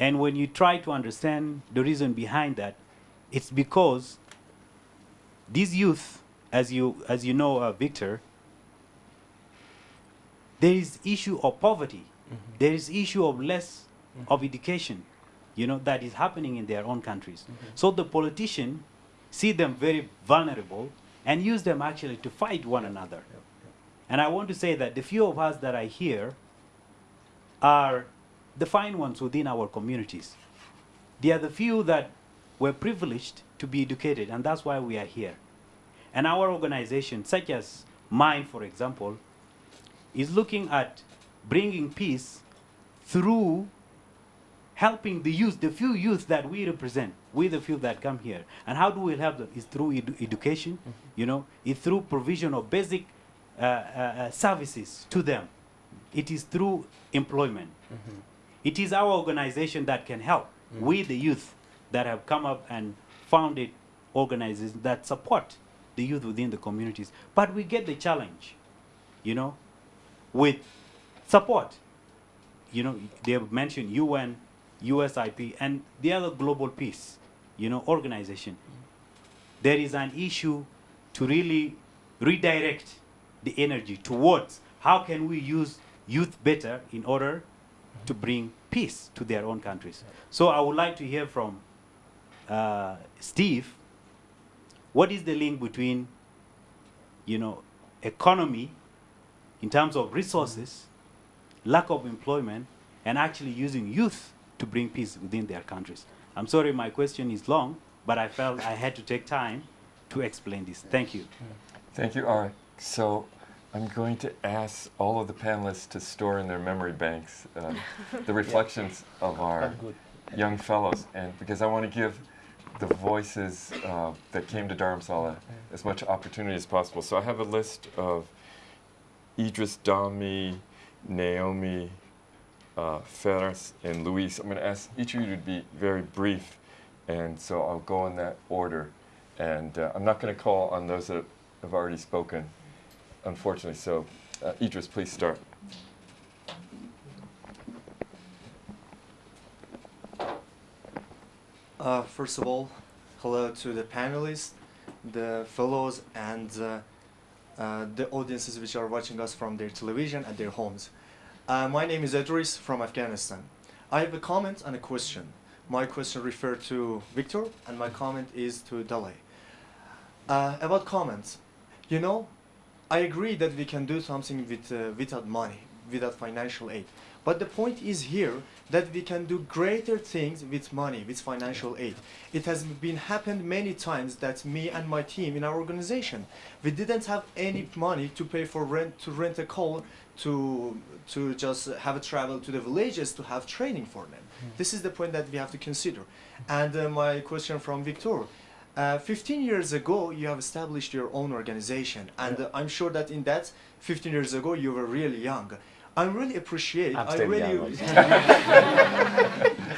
And when you try to understand the reason behind that, it's because these youth, as you, as you know, uh, Victor, there is issue of poverty. Mm-hmm. There is issue of less mm-hmm. of education, you know, that is happening in their own countries. Mm-hmm. So the politician see them very vulnerable and use them actually to fight one another. And I want to say that the few of us that are here are the fine ones within our communities. They are the few that were privileged to be educated, and that's why we are here. And our organization, such as mine, for example, is looking at bringing peace through helping the youth, the few youth that we represent, we the few that come here. And how do we help them? Is through edu- education, you know, it's through provision of basic uh, uh, uh, services to them. It is through employment. It is our organization that can help. We, the youth that have come up and founded organizations that support the youth within the communities. But we get the challenge, you know, with support. You know, they have mentioned UN, USIP, and the other global peace, you know, organization. There is an issue to really redirect the energy towards how can we use youth better in order to bring peace to their own countries. So I would like to hear from uh, Steve, what is the link between, you know, economy in terms of resources, lack of employment, and actually using youth to bring peace within their countries? I'm sorry my question is long, but I felt I had to take time to explain this. Thank you. Thank you, Arik. So I'm going to ask all of the panelists to store in their memory banks uh, the reflections of our young fellows, and because I want to give the voices uh, that came to Dharamsala as much opportunity as possible. So I have a list of Idris Dami, Naomi, uh, and Luis. I'm going to ask each of you to be very brief, and so I'll go in that order. And uh, I'm not going to call on those that have already spoken, unfortunately. So, uh, Idris, please start. Uh, first of all, hello to the panelists, the fellows, and uh, uh, the audiences which are watching us from their television at their homes. Uh, my name is Idris from Afghanistan. I have a comment and a question. My question refers to Victor, and my comment is to Dalia. Uh, about comments, you know, I agree that we can do something with, uh, without money, without financial aid. But the point is here that we can do greater things with money, with financial aid. It has been happened many times that me and my team in our organization, we didn't have any money to pay for rent, to rent a car, to, to just have a travel to the villages to have training for them. This is the point that we have to consider. And uh, my question from Victor, uh, 15 years ago, you have established your own organization, and uh, I'm sure that in that 15 years ago, you were really young. I really appreciate. I'm I really, young,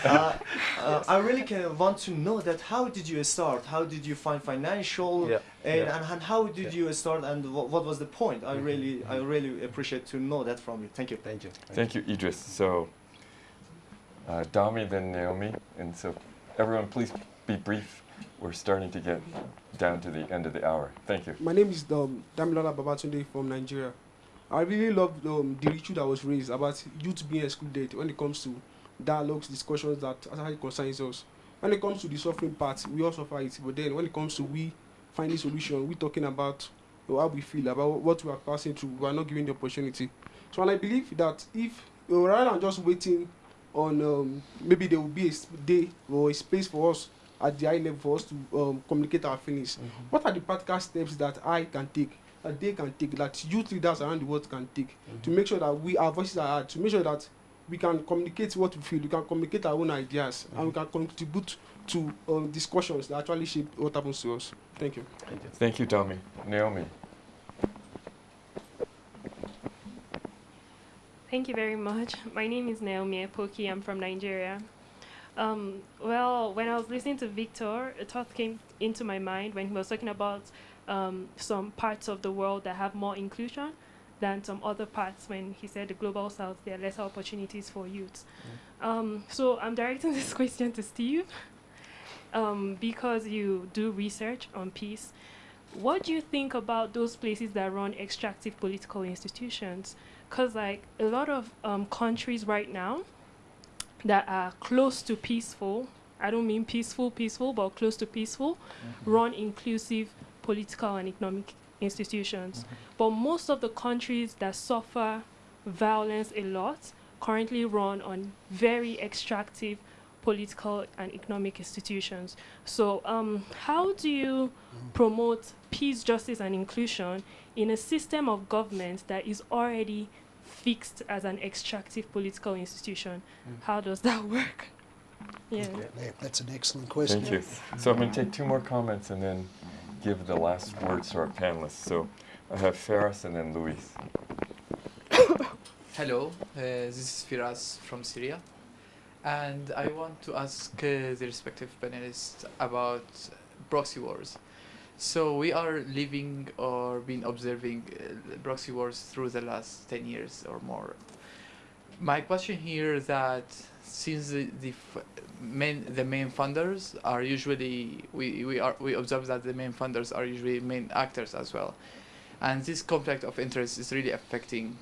uh, uh, I really can want to know that how did you start? How did you find financial? Yeah, And, yeah. and, and how did you start? And wha- what was the point? I Mhm, really, I really appreciate to know that from you. Thank you. Thank you. Thank you, Idris. So, uh, Dami, then Naomi. And so, everyone, please be brief. We're starting to get down to the end of the hour. Thank you. My name is um, Damilola Babatunde from Nigeria. I really love um, the issue that was raised about youth being excluded when it comes to dialogues, discussions that actually concerns us. When it comes to the suffering part, we all suffer it. But then when it comes to we finding solution, we talking about how we feel, about what we are passing through, we are not given the opportunity. So and I believe that if uh, rather than just waiting on um, maybe there will be a day or a space for us at the high level for us to um, communicate our feelings. What are the practical steps that I can take, that they can take, that youth leaders around the world can take to make sure that we our voices are heard, to make sure that we can communicate what we feel, we can communicate our own ideas, and we can contribute to um, discussions that actually shape what happens to us. Thank you. Thank you. Thank you, Dami. Naomi. Thank you very much. My name is Naomi Epoki. I'm from Nigeria. Um, well, when I was listening to Victor, a thought came into my mind when he was talking about um, some parts of the world that have more inclusion than some other parts. When he said the global south, there are lesser opportunities for youth. Um, so I'm directing this question to Steve um, because you do research on peace. What do you think about those places that run extractive political institutions? Because like a lot of um, countries right now that are close to peaceful, I don't mean peaceful, peaceful, but close to peaceful, run inclusive political and economic institutions. Mm-hmm. But most of the countries that suffer violence a lot currently run on very extractive political and economic institutions. So, um, how do you mm-hmm. promote peace, justice, and inclusion in a system of government that is already fixed as an extractive political institution? Mm-hmm. How does that work? Yeah. Yeah, that's an excellent question. Thank you. So I'm going to take two more comments and then give the last words to our panelists. So I have Firas and then Luis. Hello, uh, this is Firas from Syria, and I want to ask uh, the respective panelists about proxy wars. So we are living or been observing uh, proxy wars through the last 10 years or more. My question here is that since the, the f- main the main funders are usually we, we are we observe that the main funders are usually main actors as well, and this conflict of interest is really affecting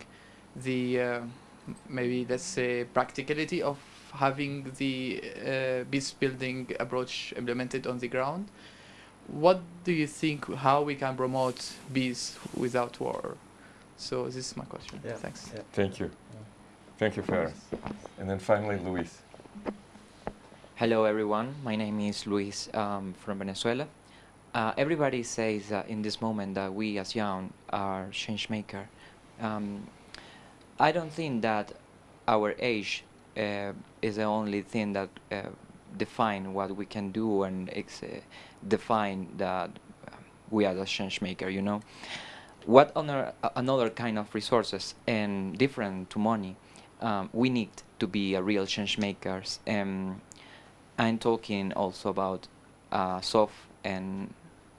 the uh, maybe let's say practicality of having the uh, peace building approach implemented on the ground. What do you think? How we can promote peace without war? So this is my question. Yeah. Thanks. Yeah. Thank you. Thank you, Firas. And then finally, Luis. Hello, everyone. My name is Luis um, from Venezuela. Uh, everybody says that in this moment that we as young are change maker. Um, I don't think that our age uh, is the only thing that uh, define what we can do and uh, define that uh, we are the change maker. You know, what other uh, another kind of resources and different to money um, we need to be a real change makers. Um, I'm talking also about uh, soft and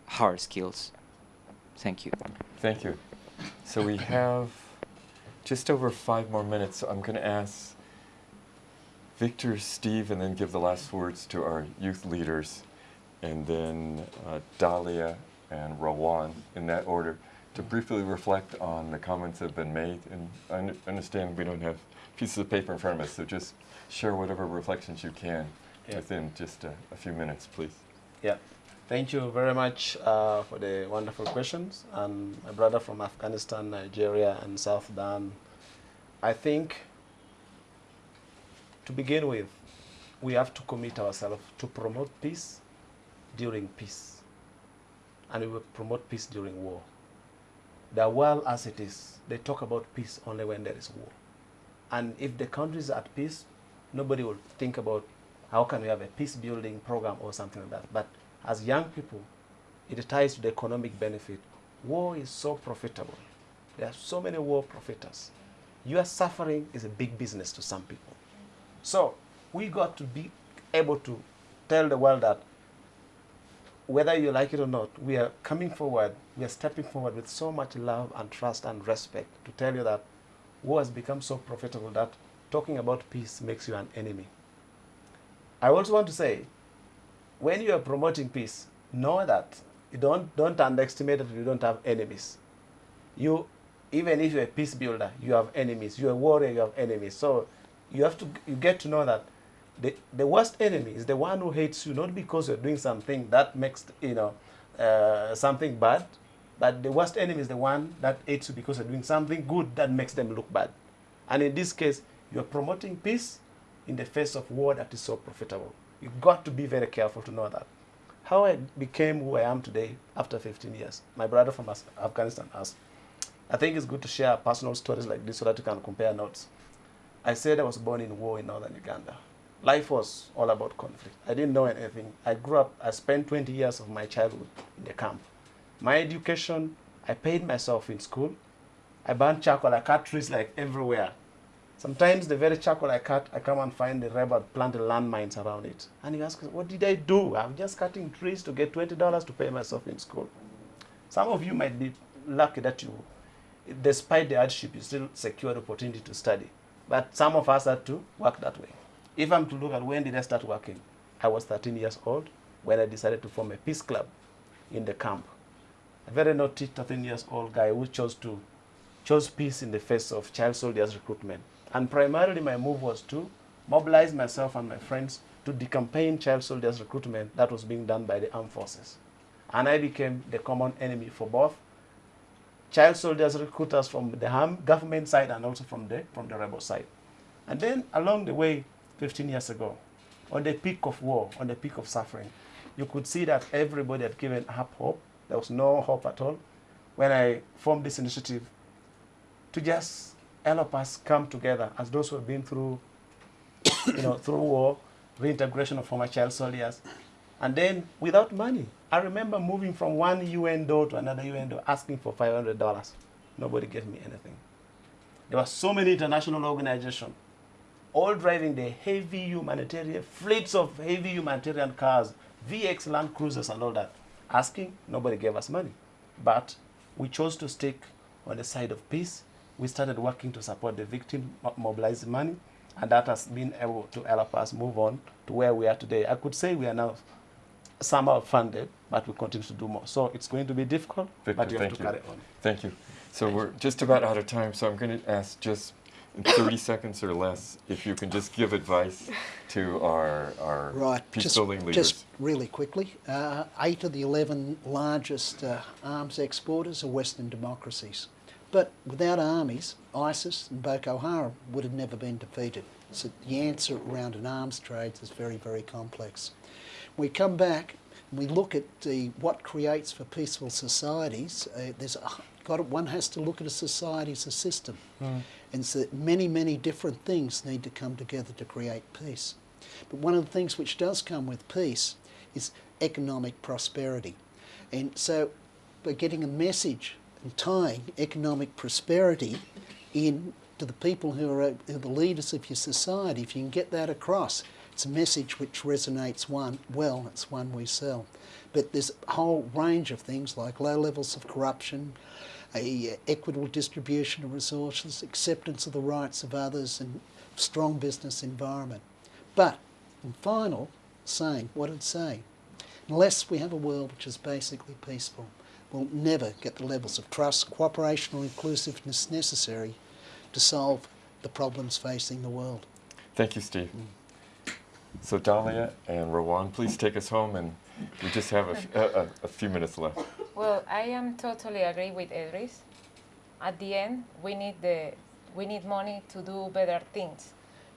hard skills. Thank you. Thank you. So we have just over five more minutes. So I'm going to ask Victor, Steve, and then give the last words to our youth leaders, and then uh, Dalia and Rawan in that order to briefly reflect on the comments that have been made. And I understand we don't have pieces of paper in front of us, so just share whatever reflections you can Yeah. within just a, a few minutes, please. Yeah. Thank you very much uh, for the wonderful questions. And my brother from Afghanistan, Nigeria, and South Sudan. I think to begin with, we have to commit ourselves to promote peace during peace. And we will promote peace during war. The world as it is, they talk about peace only when there is war. And if the country is at peace, nobody will think about how can we have a peace building program or something like that. But as young people, it ties to the economic benefit. War is so profitable. There are so many war profiteers. your suffering is a big business to some people. So we got to be able to tell the world that whether you like it or not, we are coming forward, we are stepping forward with so much love and trust and respect to tell you that war has become so profitable that talking about peace makes you an enemy. I also want to say, when you are promoting peace, know that you don't, don't underestimate that you don't have enemies. You, even if you're a peace builder, you have enemies. You're a warrior, you have enemies. So you have to, you get to know that the, the worst enemy is the one who hates you, not because you're doing something that makes, you know, uh, something bad, but the worst enemy is the one that hates you because you're doing something good that makes them look bad. And in this case, you're promoting peace in the face of war that is so profitable. You've got to be very careful to know that. How I became who I am today after 15 years, my brother from Afghanistan asked. I think it's good to share personal stories like this so that you can compare notes. I said I was born in war in northern Uganda life was all about conflict. I didn't know anything. I grew up, I spent 20 years of my childhood in the camp. My education, I paid myself in school. I burned charcoal, I cut trees like everywhere. Sometimes the very charcoal I cut, I come and find the rebel planted landmines around it. And you ask, what did I do? I'm just cutting trees to get $20 to pay myself in school. Some of you might be lucky that you, despite the hardship, you still secure the opportunity to study. But some of us had to work that way. If I'm to look at when did I start working, I was 13 years old when I decided to form a peace club in the camp. A very naughty 13 years old guy who chose to chose peace in the face of child soldiers recruitment. And primarily my move was to mobilize myself and my friends to decampaign child soldiers recruitment that was being done by the armed forces. And I became the common enemy for both child soldiers recruiters from the government side and also from the, from the rebel side. And then along the way, 15 years ago, on the peak of war, on the peak of suffering, you could see that everybody had given up hope. There was no hope at all. When I formed this initiative to just help us come together as those who have been through, you know, through war, reintegration of former child soldiers, and then without money. I remember moving from one UN door to another UN door asking for $500. Nobody gave me anything. There were so many international organizations all driving the heavy humanitarian, fleets of heavy humanitarian cars, VX Land Cruisers and all that, asking, nobody gave us money. But we chose to stick on the side of peace. We started working to support the victim, mobilize money, and that has been able to help us move on to where we are today. I could say we are now somehow funded, but we continue to do more. So it's going to be difficult, Victor, but you have to you. carry on. Thank you. So we're just about out of time, so I'm going to ask just 30 seconds or less, if you can just give advice to our, our right. peace just, building leaders. Just really quickly, uh, eight of the 11 largest uh, arms exporters are Western democracies. But without armies, ISIS and Boko Haram would have never been defeated. So the answer around an arms trade is very, very complex. We come back and we look at the, what creates for peaceful societies. Uh, there's got one has to look at a society as a system. Mm. And so many, many different things need to come together to create peace. But one of the things which does come with peace is economic prosperity. And so by getting a message and tying economic prosperity in to the people who are, who are the leaders of your society, if you can get that across, it's a message which resonates one well, it's one we sell. But there's a whole range of things like low levels of corruption, a equitable distribution of resources, acceptance of the rights of others, and strong business environment. But, in final, saying what I'd say, unless we have a world which is basically peaceful, we'll never get the levels of trust, cooperation or inclusiveness necessary to solve the problems facing the world. Thank you, Steve. Mm. So Dalia and Rawan, please take us home and we just have a, a, a few minutes left. Well, I am totally agree with Idris. At the end, we need the we need money to do better things.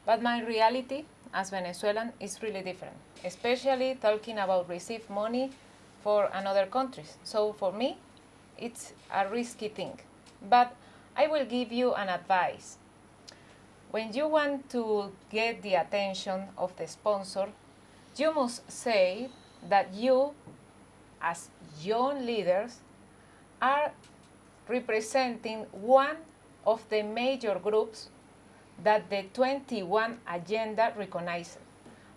But my reality as Venezuelan is really different, especially talking about receive money for another countries. So for me, it's a risky thing. But I will give you an advice. When you want to get the attention of the sponsor, you must say that you, as young leaders, are representing one of the major groups that the 21 agenda recognizes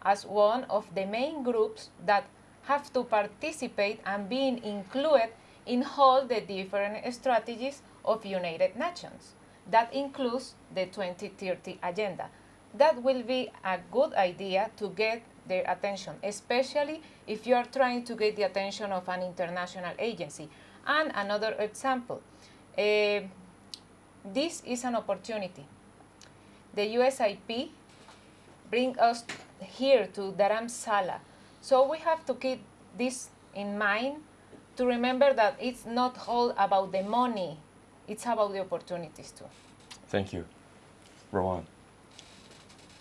as one of the main groups that have to participate and being included in all the different strategies of United Nations. That includes the 2030 agenda. That will be a good idea to get their attention, especially if you are trying to get the attention of an international agency. And another example, uh, this is an opportunity. The USIP bring us here to Dharamsala. So we have to keep this in mind to remember that it's not all about the money, it's about the opportunities too. Thank you. Rawan.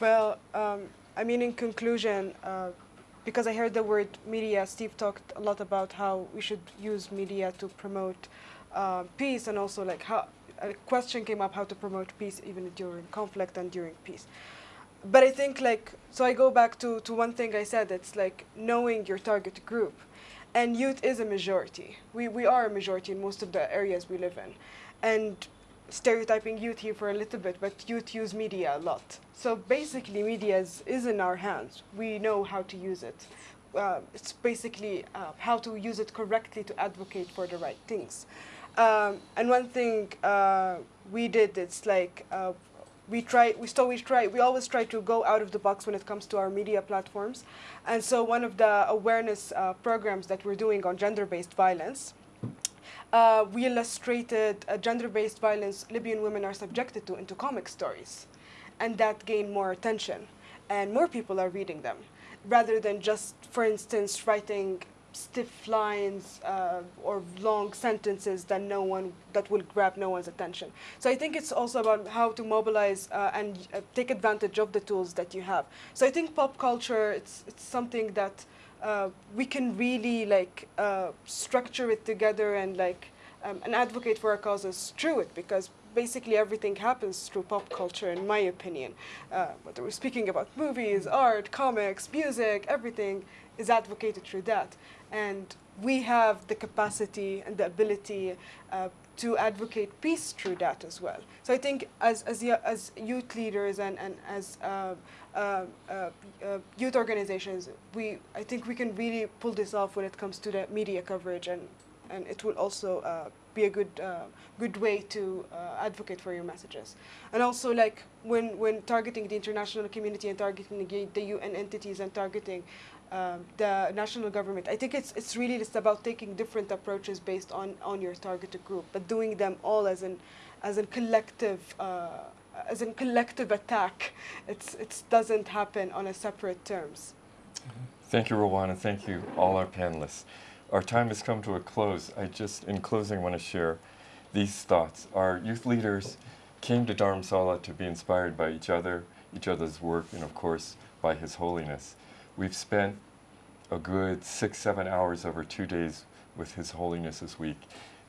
Well, um, I mean, in conclusion, uh, because I heard the word media, Steve talked a lot about how we should use media to promote uh, peace and also like how a question came up how to promote peace even during conflict and during peace. But I think like, so I go back to, to one thing I said, it's like knowing your target group. And youth is a majority. We, we are a majority in most of the areas we live in. And stereotyping youth here for a little bit, but youth use media a lot. So basically media is, is in our hands. We know how to use it. Uh, it's basically uh, how to use it correctly to advocate for the right things. Um, and one thing uh, we did, it's like uh, we try, we still we try, we always try to go out of the box when it comes to our media platforms. And so one of the awareness uh, programs that we're doing on gender-based violence, uh, we illustrated gender-based violence Libyan women are subjected to into comic stories. And that gained more attention. And more people are reading them. Rather than just, for instance, writing stiff lines uh, or long sentences that no one that will grab no one's attention. So I think it's also about how to mobilize uh, and uh, take advantage of the tools that you have. So I think pop culture it's it's something that uh, we can really like uh, structure it together and like um, and advocate for our causes through it because basically everything happens through pop culture, in my opinion. Uh, whether we're speaking about movies, art, comics, music, everything is advocated through that. And we have the capacity and the ability uh, to advocate peace through that as well. So I think as, as, as youth leaders and, and as uh, uh, uh, youth organizations, we, I think we can really pull this off when it comes to the media coverage and, and it will also uh, be a good, uh, good way to advocate for your messages. And also like when, when targeting the international community and targeting the UN entities and targeting um, the national government. I think it's it's really just about taking different approaches based on on your targeted group, but doing them all as an as a collective uh, as a collective attack. It's it doesn't happen on a separate terms. Thank you, Rawan, thank you all our panelists. Our time has come to a close. I just, in closing, want to share these thoughts. Our youth leaders came to Dharamsala to be inspired by each other, each other's work, and of course, by His Holiness. We've spent a good six, seven hours over two days with His Holiness this week,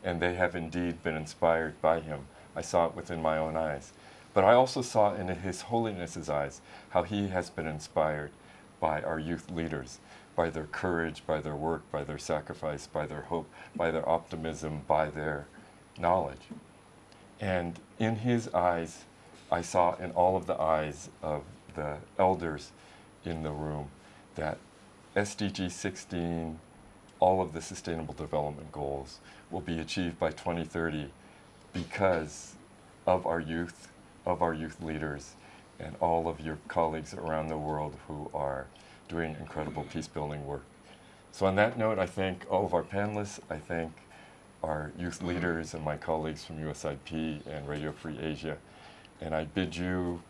and they have indeed been inspired by Him. I saw it within my own eyes. But I also saw in His Holiness's eyes how He has been inspired by our youth leaders, by their courage, by their work, by their sacrifice, by their hope, by their optimism, by their knowledge. And in His eyes, I saw in all of the eyes of the elders in the room that SDG 16, all of the Sustainable Development Goals will be achieved by 2030 because of our youth, of our youth leaders, and all of your colleagues around the world who are doing incredible peace-building work. So on that note, I thank all of our panelists. I thank our youth leaders and my colleagues from USIP and Radio Free Asia. And I bid you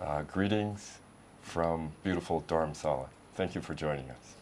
uh, greetings from beautiful Dharamsala. Thank you for joining us.